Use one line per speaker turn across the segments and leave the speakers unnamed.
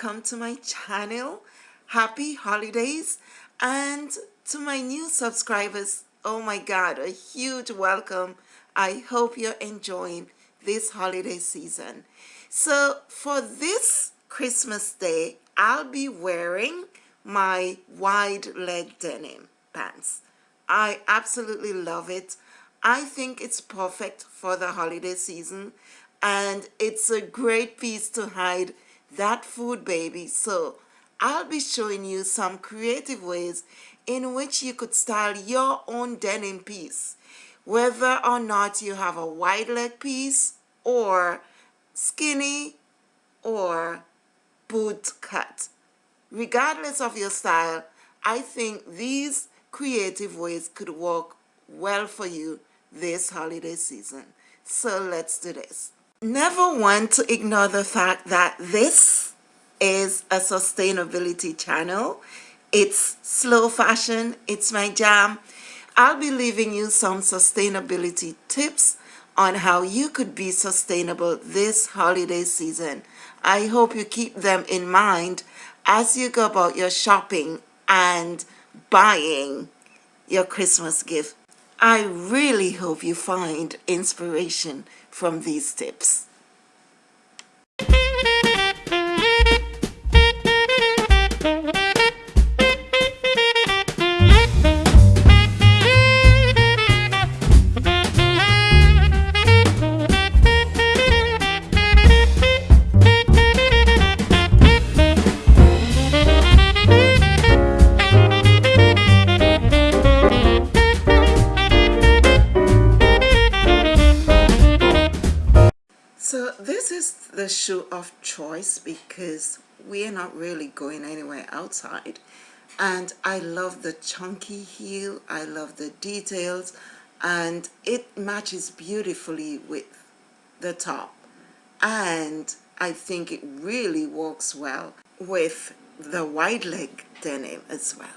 welcome to my channel. Happy holidays. And to my new subscribers oh my god a huge welcome. I hope you're enjoying this holiday season. So for this Christmas day I'll be wearing my wide leg denim pants. I absolutely love it. I think it's perfect for the holiday season. And it's a great piece to hide that food baby. So I'll be showing you some creative ways in which you could style your own denim piece. Whether or not you have a wide leg piece or skinny or boot cut. Regardless of your style I think these creative ways could work well for you this holiday season. So let's do this never want to ignore the fact that this is a sustainability channel. It's slow fashion. It's my jam. I'll be leaving you some sustainability tips on how you could be sustainable this holiday season. I hope you keep them in mind as you go about your shopping and buying your christmas gift. I really hope you find inspiration from these tips. Because we are not really going anywhere outside. And I love the chunky heel I love the details and it matches beautifully with the top. And I think it really works well with the wide leg denim as well.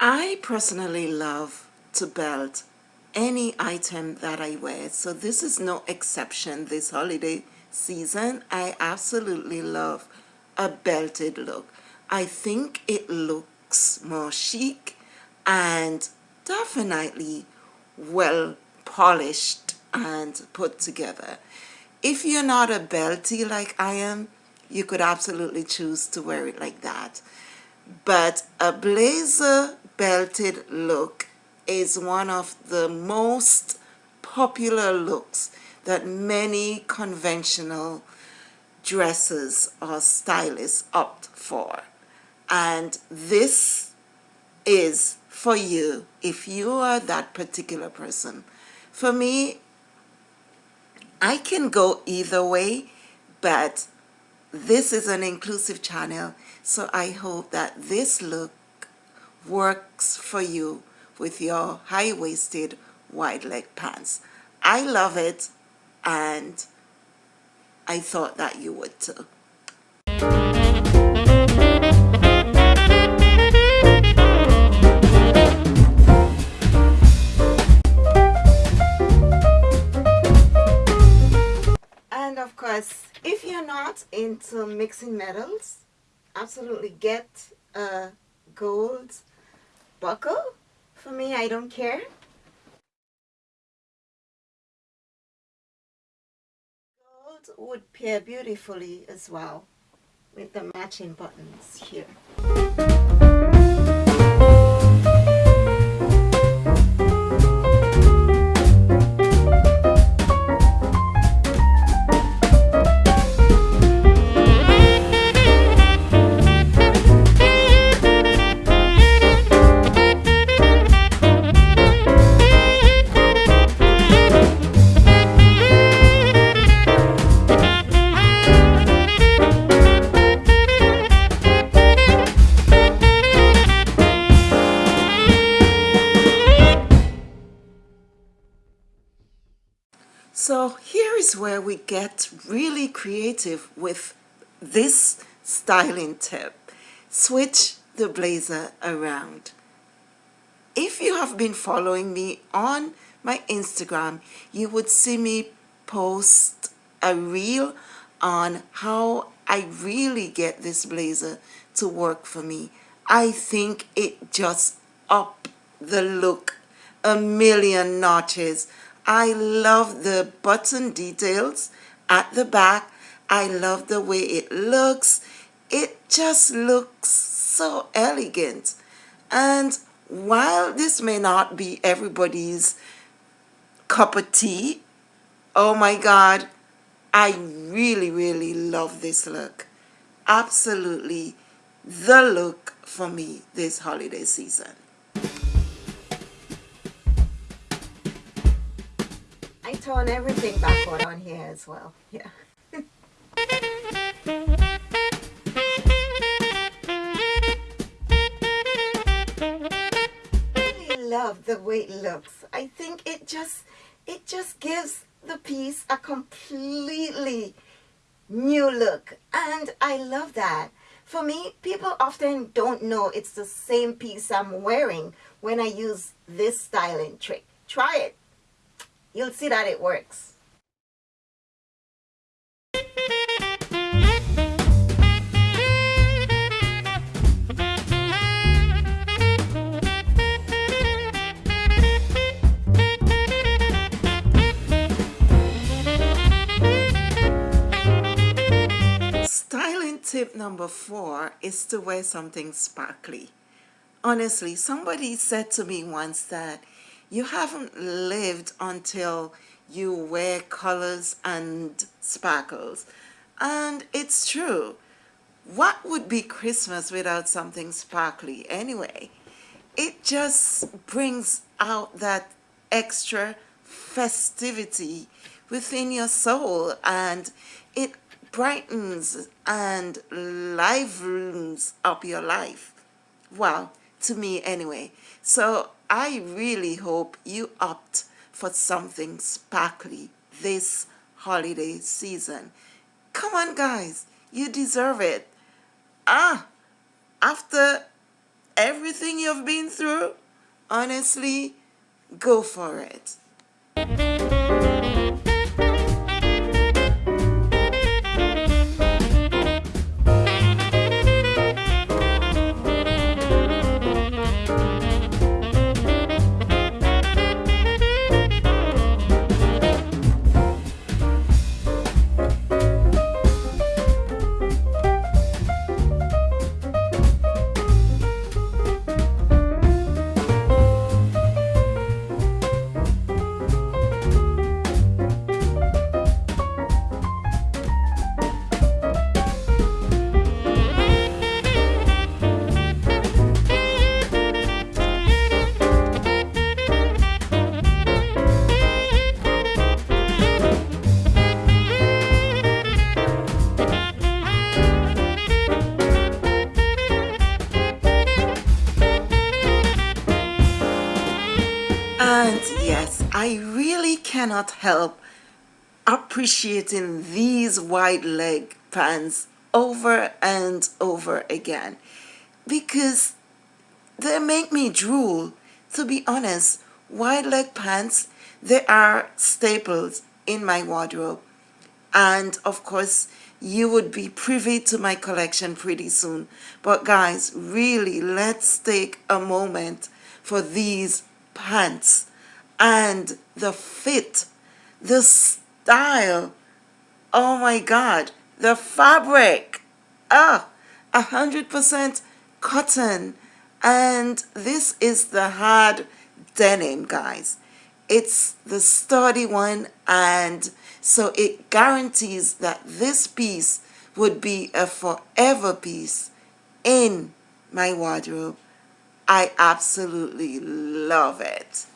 I personally love to belt any item that I wear. So this is no exception. This holiday season I absolutely love a belted look. I think it looks more chic and definitely well polished and put together. If you're not a belty like I am you could absolutely choose to wear it like that. But a blazer belted look is one of the most popular looks that many conventional dressers or stylists opt for. And this is for you if you are that particular person. For me I can go either way but this is an inclusive channel so I hope that this look works for you with your high-waisted wide leg pants. I love it and I thought that you would too. And of course, if you're not into mixing metals, absolutely get a gold buckle. For me, I don't care. Gold would pair beautifully as well with the matching buttons here. Is where we get really creative with this styling tip. Switch the blazer around. If you have been following me on my Instagram, you would see me post a reel on how I really get this blazer to work for me. I think it just up the look a million notches. I love the button details at the back. I love the way it looks. It just looks so elegant. And while this may not be everybody's cup of tea, oh my God, I really, really love this look. Absolutely the look for me this holiday season.
Turn everything backward on here as well. Yeah. I love the way it looks. I think it just it just gives the piece a completely new look and I love that. For me, people often don't know it's the same piece I'm wearing when I use this styling trick. Try it. You'll see that it works.
Styling tip number four is to wear something sparkly. Honestly, somebody said to me once that you haven't lived until you wear colors and sparkles. And it's true. What would be Christmas without something sparkly anyway? It just brings out that extra festivity within your soul and it brightens and livens up your life. Well, to me anyway. So I really hope you opt for something sparkly this holiday season. Come on guys, you deserve it. Ah, after everything you've been through, honestly, go for it. Help appreciating these wide leg pants over and over again because they make me drool. To be honest, wide leg pants, they are staples in my wardrobe. And of course, you would be privy to my collection pretty soon. But guys, really, let's take a moment for these pants and the fit, the style, oh my God, the fabric, ah, a hundred percent cotton. And this is the hard denim, guys. It's the sturdy one and so it guarantees that this piece would be a forever piece in my wardrobe. I absolutely love it.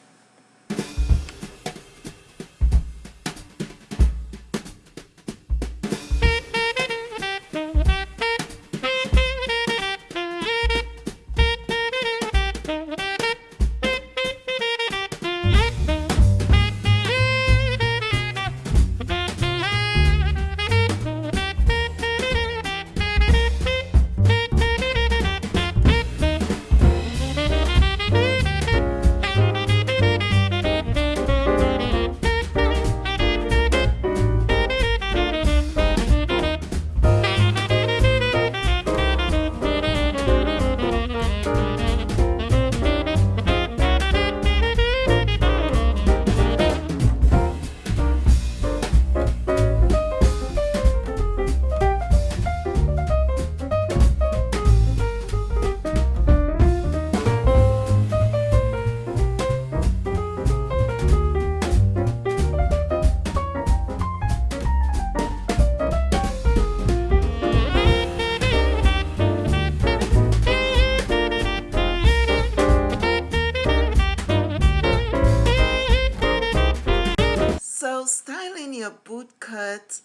So styling your bootcut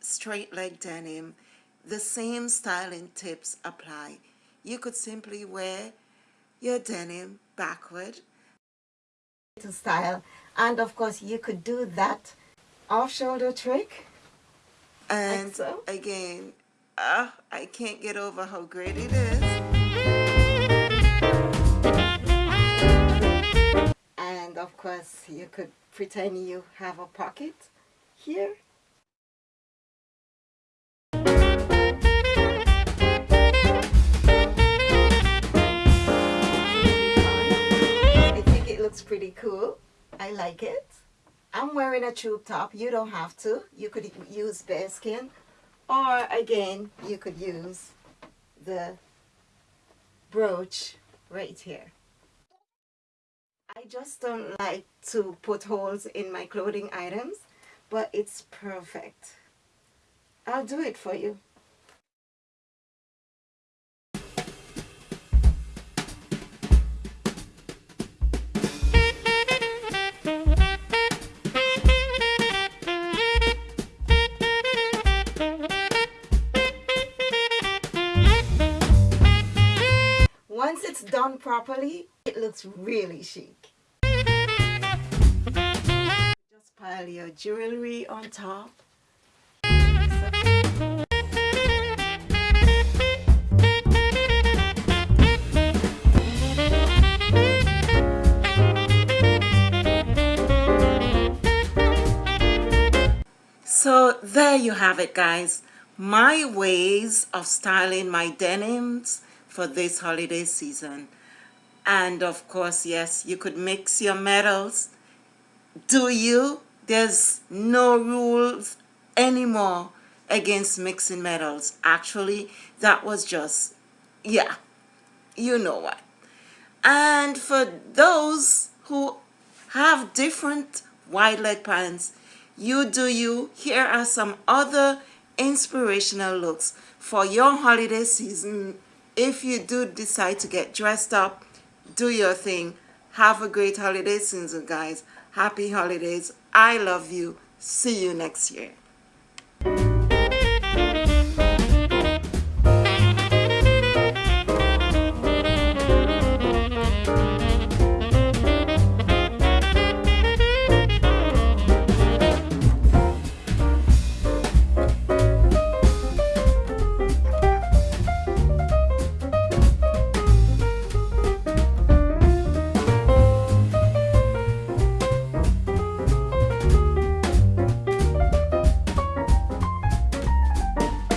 straight leg denim, the same styling tips apply. You could simply wear your denim backward
to style and of course you could do that off shoulder trick
and
like so.
again uh, I can't get over how great it is
Of course you could pretend you have a pocket here. I think it looks pretty cool. I like it. I'm wearing a tube top. You don't have to. You could use bare skin. Or again, you could use the brooch right here. I just don't like to put holes in my clothing items, but it's perfect. I'll do it for you. Once it's done properly, it looks really chic. Pile your jewelry on top.
So there you have it guys. My ways of styling my denims for this holiday season. And of course, yes, you could mix your metals. Do you? There's no rules anymore against mixing metals. Actually, that was just, yeah, you know what. And for those who have different wide leg pants, you do you. Here are some other inspirational looks for your holiday season. If you do decide to get dressed up, do your thing. Have a great holiday season, guys. Happy holidays. I love you. See you next year.